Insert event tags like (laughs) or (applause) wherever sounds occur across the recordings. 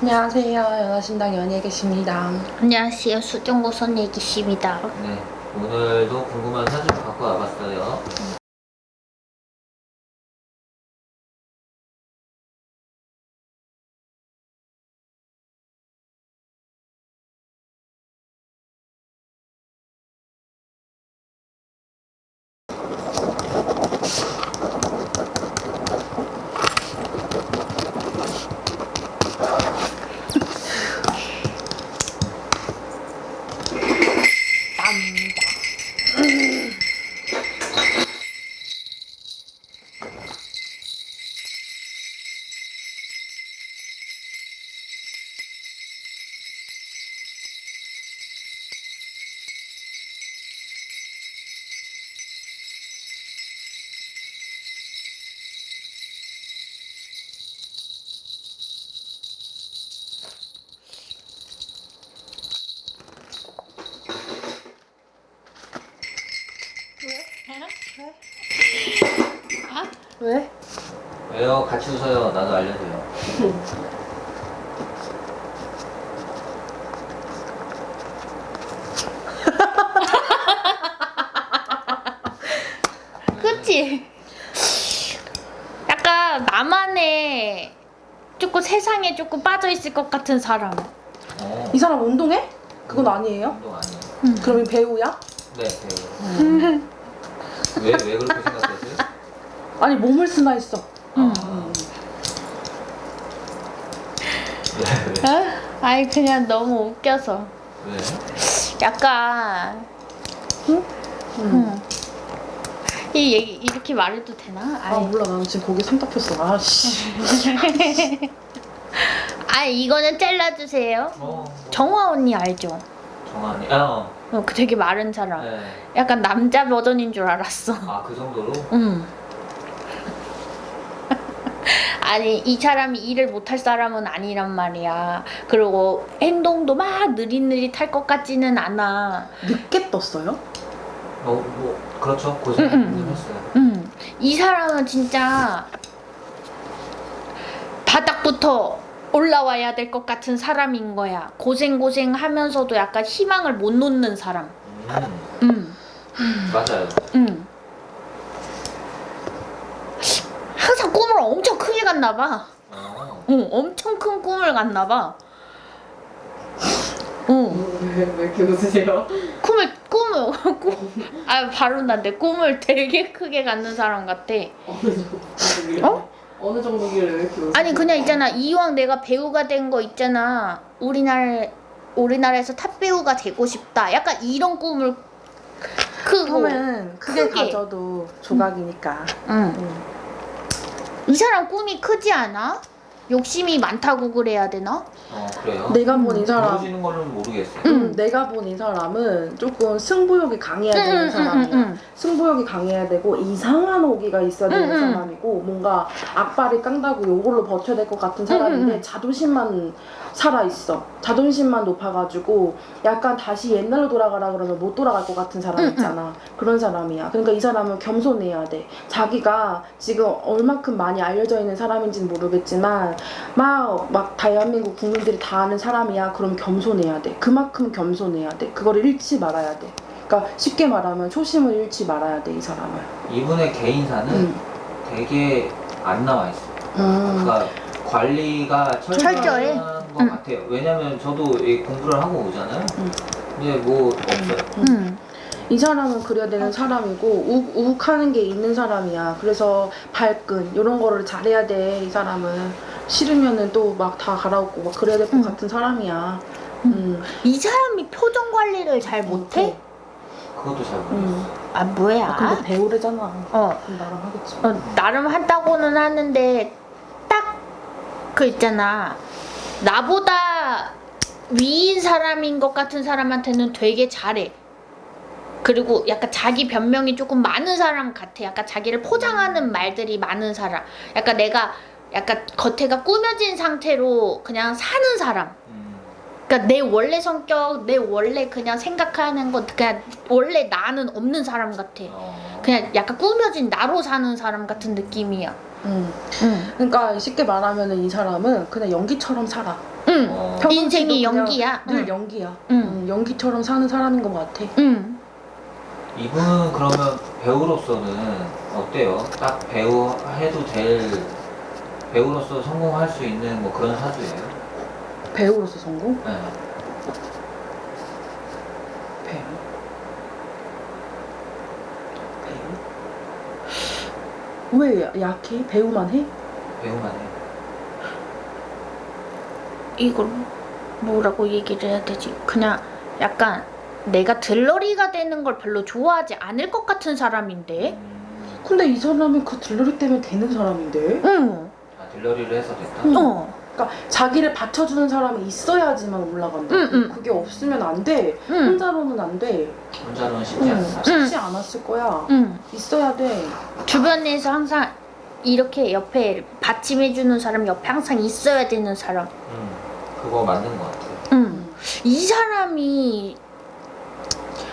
안녕하세요. 연하신당 연예계십니다. 안녕하세요. 수정고선 얘기십니다. 네, 오늘도 궁금한 사진 갖고 와봤어요. 왜? 같이 웃어요. 나도 알려줘요. (laughs) 그치? 약간 나만의 조금 세상에 조금 빠져있을 것 같은 사람. 어, 이 사람 운동해? 그건 아니에요? 운동 아니에요. 그럼 이 배우야? 네, 배우. 왜, 왜 그렇게 생각하세요? 아니 몸을 쓰나 했어. 음. 아. 왜, 왜? 어? 아니 그냥 너무 웃겨서. 왜? 약간 응? 음. 이 얘기 이렇게 말해도 되나? 아 아니, 몰라 나는 지금 거기 손 잡혔어. 아씨. (laughs) 아니 이거는 잘라주세요. 어, 정화 언니 알죠? 정한이. 아, 어. 어, 그 되게 마른 사람. 네. 약간 남자 버전인 줄 알았어. 아, 그 정도로? 음. 아니 이 사람이 일을 못할 사람은 아니란 말이야. 그리고 행동도 막 느릿느릿할 것 같지는 않아. 늦게 떴어요? 어, 뭐, 그렇죠. 고생 음, 음. 좀 했어요. 음. 이 사람은 진짜 바닥부터 올라와야 될 것 같은 사람인 거야. 고생 고생 하면서도 약간 희망을 못 놓는 사람. 음, 음. 맞아요. 음. 꿈을 엄청 크게 갔나 봐. 어, 어, 엄청 큰 꿈을 갔나 봐. 어, 왜, 왜 이렇게 웃으세요? 꿈을 꿈을 꿈, 아 바로 난데 꿈을 되게 크게 갖는 사람 같아. 어느 정도? 어? 어느 정도길래 왜 이렇게 웃으세요? 아니 그냥 있잖아 이왕 내가 배우가 된 거 있잖아. 우리나라 우리나라에서 탑 배우가 되고 싶다. 약간 이런 꿈을 크고. 그러면 크게 크게. 가져도 조각이니까. 응. 응. 이 사람 꿈이 크지 않아? 욕심이 많다고 그래야 되나? 어, 그래요? 내가 본 이 사람 모르시는 거는 모르겠어요. 음. 음, 내가 본 이 사람은 조금 승부욕이 강해야 응, 되는 응, 사람이야. 응, 응. 승부욕이 강해야 되고 이상한 오기가 있어야 되는. 사람이고 뭔가 악발이 깡다고 요걸로 버텨야 될 것 같은 사람인데. 자존심만 살아 있어. 자존심만 높아가지고 약간 다시 옛날로 돌아가라 그러면 못 돌아갈 것 같은 사람. 있잖아. 그런 사람이야. 그러니까 이 사람은 겸손해야 돼. 자기가 지금 얼마큼 많이 알려져 있는 사람인지는 모르겠지만 막 막 대한민국 국민들이 다 아는 사람이야. 그럼 겸손해야 돼. 그만큼 겸손해야 돼. 그거를 잃지 말아야 돼. 그러니까 쉽게 말하면 초심을 잃지 말아야 돼 이 사람을. 이분의 개인사는 응. 되게 안 나와 있어요. 음. 그러니까 관리가? 철저한 것 응. 같아요. 왜냐면 저도 이 공부를 하고 오잖아요. 응. 근데 뭐 없어요. 응. 이 사람은 그래야 되는 사람이고 욱, 욱하는 게 있는 사람이야. 그래서 발끈 이런 거를 잘해야 돼. 이 사람은 싫으면은 또 막 다 갈아엎고 막 그래야 될것 응. 같은 사람이야. 응. 음. 이 사람이 표정 관리를 잘 못해? 그것도 잘. 음. 아 뭐야? 근데 배우래잖아. 어, 그럼 나랑 하겠지. 어, 나름 한다고는 하는데 딱 그 있잖아 나보다 위인 사람인 것 같은 사람한테는 되게 잘해 그리고 약간 자기 변명이 조금 많은 사람 같아 약간 자기를 포장하는 말들이 많은 사람 약간 내가 약간 겉에가 꾸며진 상태로 그냥 사는 사람 음. 그러니까 내 원래 성격 내 원래 그냥 생각하는 것 그냥 원래 나는 없는 사람 같아 어. 그냥 약간 꾸며진 나로 사는 사람 같은 느낌이야. 음. 응. 그러니까 쉽게 말하면은 이 사람은 그냥 연기처럼 살아. 응, 응. 어, 인생이 연기야. 늘 응. 연기야. 응. 응, 연기처럼 사는 사람인 것 같아. 응. 이분은 그러면 배우로서는 어때요? 딱 배우 해도 될 배우로서 성공할 수 있는 뭐 그런 사주예요? 배우로서 성공? 네. 배우. 배우. 왜 야- 약해? 배우만 해? 배우만 해. 이걸 뭐라고 얘기를 해야 되지? 그냥 약간 내가 들러리가 되는 걸 별로 좋아하지 않을 것 같은 사람인데. 음, 근데 이 사람은 그 들러리 때문에 되는 사람인데. 응. 아, 들러리를 해서 됐다? 응. 어. 그러니까 자기를 받쳐주는 사람이 있어야지만 올라간다. 응, 응. 그게 없으면 안 돼. 응. 혼자로는 안 돼. 혼자는 쉽지 응. 않다. 쉽지 않았을 거야. 응. 있어야 돼. 주변에서 항상 이렇게 옆에 받침해주는 사람 옆에 항상 있어야 되는 사람. 음, 그거 맞는 것 같아요. 응. 이 사람이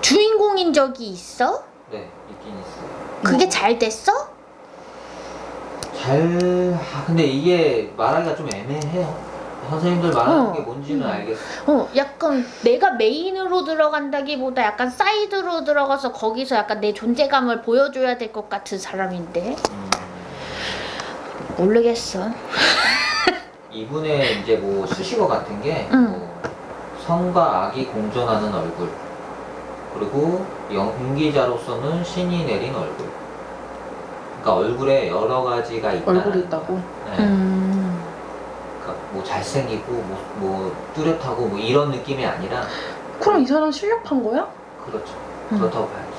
주인공인 적이 있어? 네, 있긴 있어요. 그게 뭐. 잘 됐어? 잘, 아, 근데 이게 말하기가 좀 애매해요. 선생님들 말하는 어. 게 뭔지는 음. 알겠어. 어, 약간 내가 메인으로 들어간다기보다 약간 사이드로 들어가서 거기서 약간 내 존재감을 보여줘야 될 것 같은 사람인데 음, 모르겠어. (laughs) 이분의 이제 뭐 수식어 같은 게 응. 뭐, 성과 악이 공존하는 얼굴 그리고 연기자로서는 신이 내린 얼굴 그러니까 얼굴에 여러 가지가 있다 얼굴이 있다고. 네. 음. 그러니까 뭐 잘생기고 뭐, 뭐 뚜렷하고 뭐 이런 느낌이 아니라 그럼 이 사람 실력한 거야? 그렇죠 음. 그렇다고 봐야죠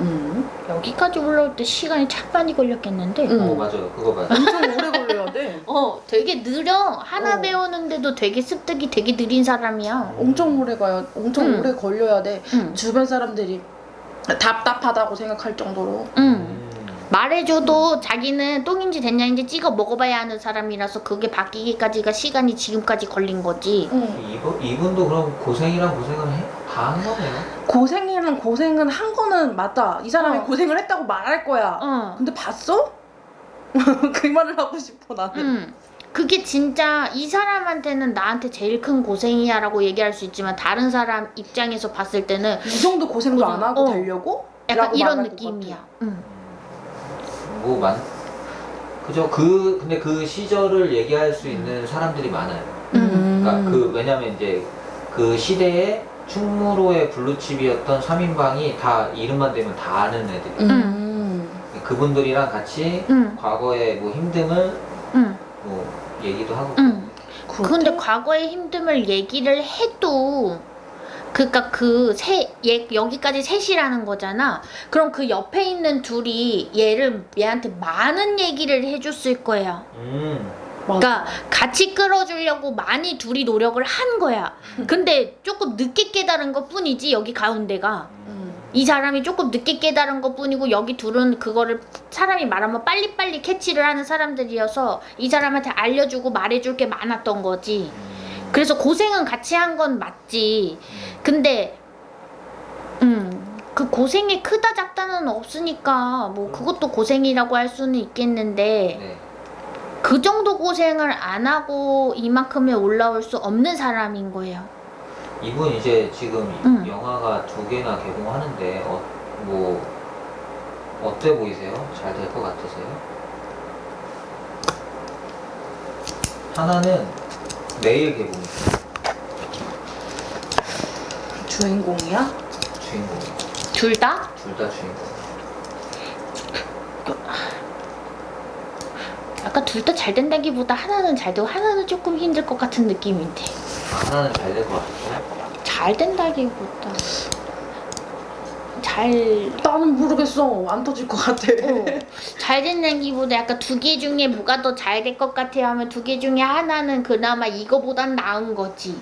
응. 여기까지 올라올 때 시간이 참 많이 걸렸겠는데. 응. 어 맞아요 그거 맞아요 엄청 오래 걸려야 돼. (laughs) 어, 되게 느려. 하나 어. 배우는데도 되게 습득이 되게 느린 사람이야. 엄청 오래 가야, 엄청 응. 오래 걸려야 돼. 응. 주변 사람들이 답답하다고 생각할 정도로. 응. 음. 말해줘도 자기는 똥인지 됐냐인지 찍어 먹어봐야 하는 사람이라서 그게 바뀌기까지가 시간이 지금까지 걸린 거지. 응. 이분, 이분도 그럼 고생이랑 고생을 해, 다한 거네요 고생이랑 고생은 한 거는 맞다. 이 사람이 어. 고생을 했다고 말할 거야. 어. 근데 봤어? (laughs) 그 말을 하고 싶어 나는. 응. 그게 진짜 이 사람한테는 나한테 제일 큰 고생이야 라고 얘기할 수 있지만 다른 사람 입장에서 봤을 때는 이 정도 고생도 고생. 안 하고 어. 되려고? 약간 라고 이런 느낌이야. 응. 뭐만 그죠 그 근데 그 시절을 얘기할 수 있는 사람들이 많아요 음. 그러니까 그 왜냐면 이제 그 시대에 충무로의 블루칩이었던 3인방이 다 이름만 대면 다 아는 애들이 음. 그분들이랑 같이 응. 과거의 뭐 힘듦을 응. 뭐 얘기도 하고 응. 그렇대? 근데 과거의 힘듦을 얘기를 해도 그니까 그 세 얘 여기까지 셋이라는 거잖아. 그럼 그 옆에 있는 둘이 얘를 얘한테 많은 얘기를 해줬을 거야. 음 맞아. 그러니까 같이 끌어주려고 많이 둘이 노력을 한 거야. 근데 조금 늦게 깨달은 것 뿐이지 여기 가운데가 음. 이 사람이 조금 늦게 깨달은 것 뿐이고 여기 둘은 그거를 사람이 말하면 빨리빨리 캐치를 하는 사람들이어서 이 사람한테 알려주고 말해줄 게 많았던 거지. 음. 그래서 고생은 같이 한 건 맞지. 근데 음, 그 고생이 크다 작다는 없으니까 뭐 그것도 고생이라고 할 수는 있겠는데 네. 그 정도 고생을 안 하고 이만큼에 올라올 수 없는 사람인 거예요. 이분 이제 지금 음. 영화가 두 개나 개봉하는데 어, 뭐 어때 보이세요? 잘 될 것 같으세요? 하나는 내일 개봉이에요. 주인공이야? 주인공. 둘 다? 둘 다 주인공. 약간 둘 다 잘 된다기보다 하나는 잘 되고 하나는 조금 힘들 것 같은 느낌인데 아, 하나는 잘 될 것 같아요. 잘 된다기보다 잘 나는 모르겠어. 안 터질 것 같아. 어, 잘 된다기보다 약간 두 개 중에 뭐가 더 잘 될 것 같아요 하면 두 개 중에 하나는 그나마 이거보단 나은 거지.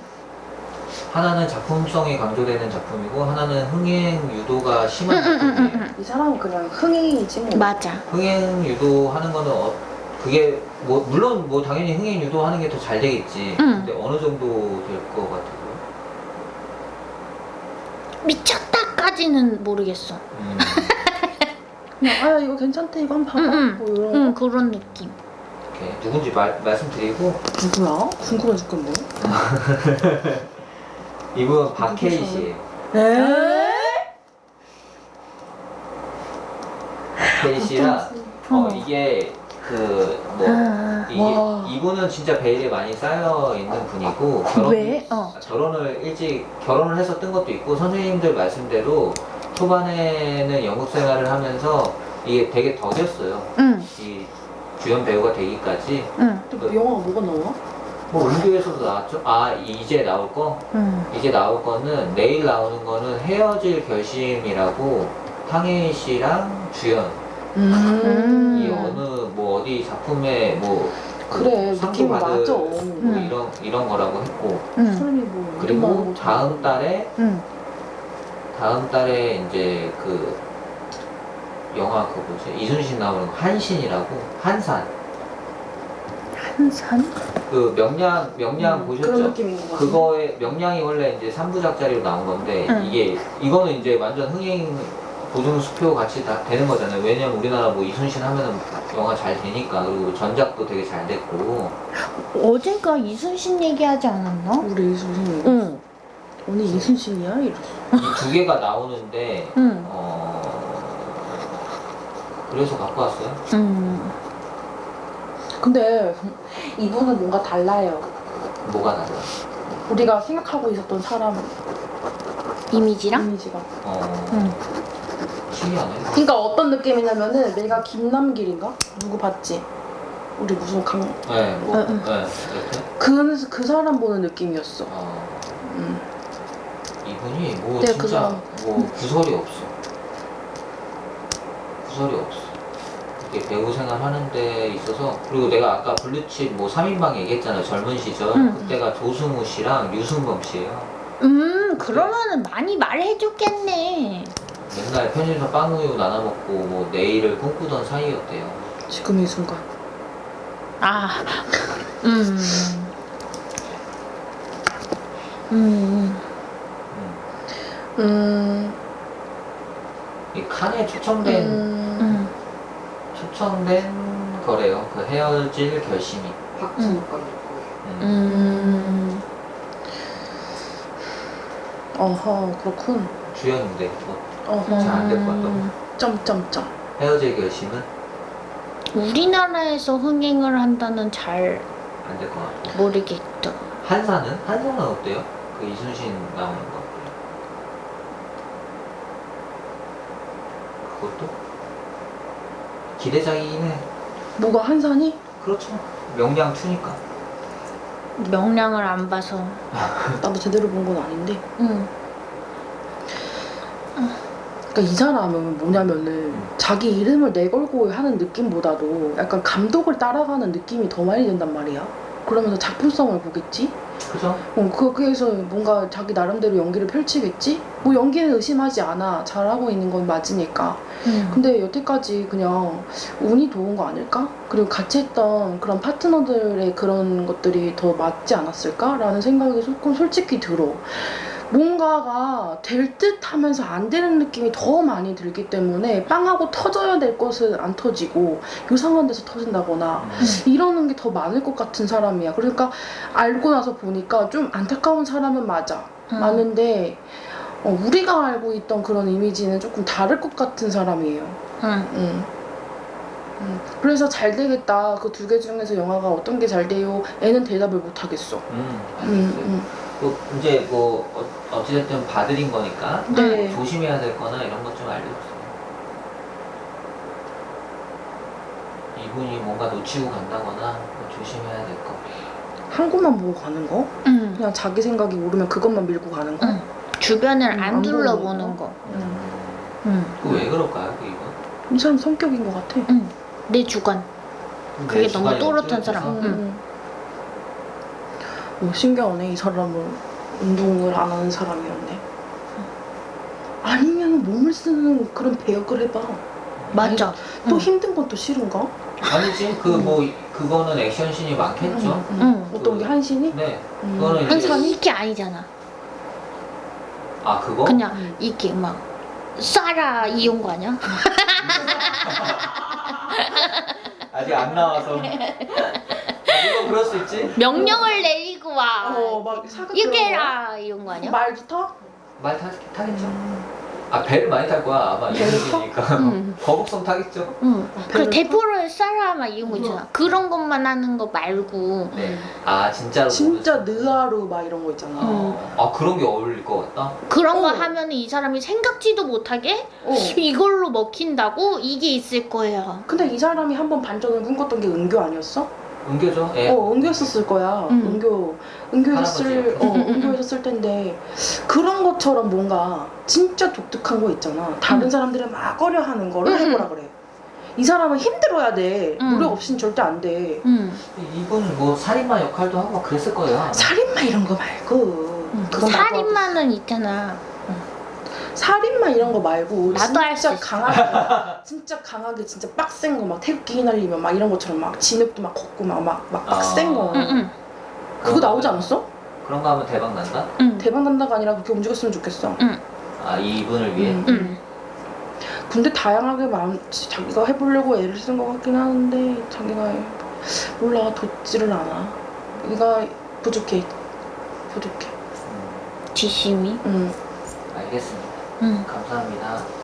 하나는 작품성이 강조되는 작품이고 하나는 흥행 유도가 심한 작품이에요. 응, (laughs) 이 사람은 그냥 흥행이지 뭐. 맞아. 흥행 유도하는 거는 어, 그게 뭐 물론 뭐 당연히 흥행 유도하는 게 더 잘 되겠지. 응. 근데 어느 정도 될 것 같아요. 미쳤다까지는 모르겠어. 음, (laughs) 그냥 아 이거 괜찮대 이거 한번 봐봐. 응, 응. 뭐 이런 응 거. 그런 느낌. 이렇게 누군지 말, 말씀드리고 누구야? 궁금해 죽겠네. (laughs) 이분 박혜희 씨예요. 에? 박혜희 씨랑 어, 어. 이게 그뭐 아, 와. 이분은 진짜 베일에 많이 쌓여 있는 분이고 결혼 왜? 어. 결혼을 일찍 결혼을 해서 뜬 것도 있고 선생님들 말씀대로 초반에는 연극 생활을 하면서 이게 되게 더뎠어요. 응, 이 주연 배우가 되기까지 응, 근데 그 영화가 뭐가 나와? 뭐 은교에서도 나왔죠. 아 이제 나올 거 응. 이제 나올 거는 내일 나오는 거는 헤어질 결심이라고 탕혜희 씨랑 주연 음. 이 어느 뭐 어디 작품에 뭐 그래 상도 느낌이 받은 맞아. 뭐 음. 이런 이런 거라고 했고 응, 사람이 뭐 그리고 다음 달에 응. 다음 달에 이제 그 영화 그 뭐지 이순신 나오는 거 한신이라고 한산 한산? 그 명량 명량 음, 보셨죠? 그거에 명량이 원래 이제 3부작짜리로 나온 건데 응. 이게 이거는 이제 완전 흥행 보증 수표 같이 다 되는 거잖아요. 왜냐면 우리나라 뭐 이순신 하면은 영화 잘 되니까 그리고 전작도 되게 잘 됐고 어젠가 이순신 얘기하지 않았나? 우리 이순신이 응, 언니 이순신이야? 이랬어. 이두 개가 나오는데 응, 어 그래서 갖고 왔어요. 응. 근데 이분은 뭔가 달라요. 뭐가 달라? 우리가 생각하고 있었던 사람 이미지랑? 이미지가. 어 응. 신기하네. 그러니까 어떤 느낌이냐면은 내가 김남길인가? 누구 봤지? 우리 무슨 강... 네, 뭐. 네, 이렇게. 그, 그 사람 보는 느낌이었어. 어, 음. 이분이 뭐 네, 그 진짜 사람. 뭐 구설이 없어. 구설이 없어. 이렇게 배우 생활 하는 데 있어서 그리고 내가 아까 블루칩 뭐 3인방 얘기했잖아요. 젊은 시절. 응. 그때가 조승우 씨랑 유승범 씨예요. 음, 그러면은 많이 말해줬겠네. 맨날 편의점 빵우유 나눠 먹고 뭐 내일을 꿈꾸던 사이였대요. 지금 이 순간. 아, 음. 음, 음. 음... 이 칸에 초청된 음... 음. 초청된 거래요. 그 헤어질 결심이. 박진욱과 음. 음. 어허 그렇군. 주연인데 뭐 잘안 될 것 같다고. 점점점. 헤어질 결심은 우리나라에서 흥행을 한다는 잘 안 될 것 같고. 모르겠다. 한사는? 한사는 어때요? 그 이순신 나오는 거. 그것도 기대작이긴 해. 뭐가 한산이? 그렇죠. 명량 2니까. 명량을 안 봐서. 나도 제대로 본 건 아닌데. 응. 그러니까 이 사람은 뭐냐면은 자기 이름을 내걸고 하는 느낌보다도 약간 감독을 따라가는 느낌이 더 많이 든단 말이야. 그러면서 작품성을 보겠지? 그죠? 어, 그, 그래서 뭔가 자기 나름대로 연기를 펼치겠지? 뭐 연기는 의심하지 않아. 잘하고 있는 건 맞으니까. 응. 근데 여태까지 그냥 운이 좋은 거 아닐까? 그리고 같이 했던 그런 파트너들의 그런 것들이 더 맞지 않았을까? 라는 생각이 조금 솔직히 들어. 뭔가가 될 듯 하면서 안 되는 느낌이 더 많이 들기 때문에 빵하고 터져야 될 것은 안 터지고 요상한 데서 터진다거나 이러는 게 더 많을 것 같은 사람이야. 그러니까 알고 나서 보니까 좀 안타까운 사람은 맞아. 응. 많은데 어, 우리가 알고 있던 그런 이미지는 조금 다를 것 같은 사람이에요. 응. 음. 음. 그래서 잘 되겠다. 그 두 개 중에서 영화가 어떤 게 잘 돼요? 애는 대답을 못 하겠어. 음, 음. 음. 뭐 이제 뭐 어, 어찌됐든 봐드린 거니까 네. 조심해야 될 거나 이런 것 좀 알려주세요. 이분이 뭔가 놓치고 간다거나 뭐 조심해야 될 거. 한 곳만 보고 가는 거? 응. 그냥 자기 생각이 오르면 그것만 밀고 가는 거? 응. 주변을 음, 안 안 둘러보는 보는 거. 음. 응. 그왜 그럴까요, 그 이분? 이 사람 성격인 것 같아. 응. 내 주관. 그게 내 너무 또렷한? 사람. 응. 음. 오, 신기하네. 이 사람은 운동을 안 하는 사람이었네. 아니면 몸을 쓰는 그런 배역을 해봐. 맞아. 또 응. 힘든 건 또 싫은가? 아니지, 그 뭐 그거는 액션씬이 많겠죠. 음, 음. 응. 어떤 게 한신이? 네, 음. 그거는 한산이 이게 아니잖아. 아 그거? 그냥 음. 이렇게 막 쏴라 이온 거 아니야? 아직 안 나와서. 아, 이거 그럴 수 있지? 명령을 내리고 와. 어막 사극 이거 해라 이런 거 아니야? 말도 터? 말 타, 타겠죠? 아 배를 많이 탈 거야 아마 타? 이름이니까 응. 거북선 타겠죠? 응. 그 대포를 쏴라 막 이런 거 있잖아. 그런 것만 하는 거 말고. 네. 아 진짜로 진짜 느하루 막 이런 거 있잖아. 어, 아 그런 게 어울릴 것 같다? 그런 거 어. 하면 이 사람이 생각지도 못하게 어. (laughs) 이걸로 먹힌다고 이게 있을 거예요. 근데 이 사람이 한 번 반전을 꿈꿨던 게 은교 아니었어? 은교죠? 예. 어, 은교였었을 거야. 음. 은교, 은교였을, 할아버지 어, 음, 음, 음. 은교였었을 텐데 그런 것처럼 뭔가 진짜 독특한 거 있잖아. 다른 음. 사람들은 막 꺼려 하는 거를 음, 음. 해보라 그래. 이 사람은 힘들어야 돼. 음. 노력 없이는 절대 안 돼. 응. 이분 뭐 살인마 역할도 하고 막 그랬을 거예요 아마. 살인마 이런 거 말고. 응. 그건 나도 살인마는 있잖아. 살인마 이런 거 말고 나도 할 수 있어. 강하게 (laughs) 진짜 강하게 진짜 빡센 거 막 태극기 휘날리면 막 이런 것처럼 막 진흙도 막 걷고 막 막 막 빡센 아. 거 응, 응. 그거 나오지 않았어? 그런 거 하면 대박 난다? 응. 대박 난다가 아니라 그렇게 움직였으면 좋겠어 아 이분을 위해? 음. 응. 근데 다양하게 마음 자기가 해보려고 애를 쓴 것 같긴 하는데 자기가 몰라 돋지를 않아 얘가 부족해 부족해 음, 지심이. 응. 알겠습니다 응. 감사합니다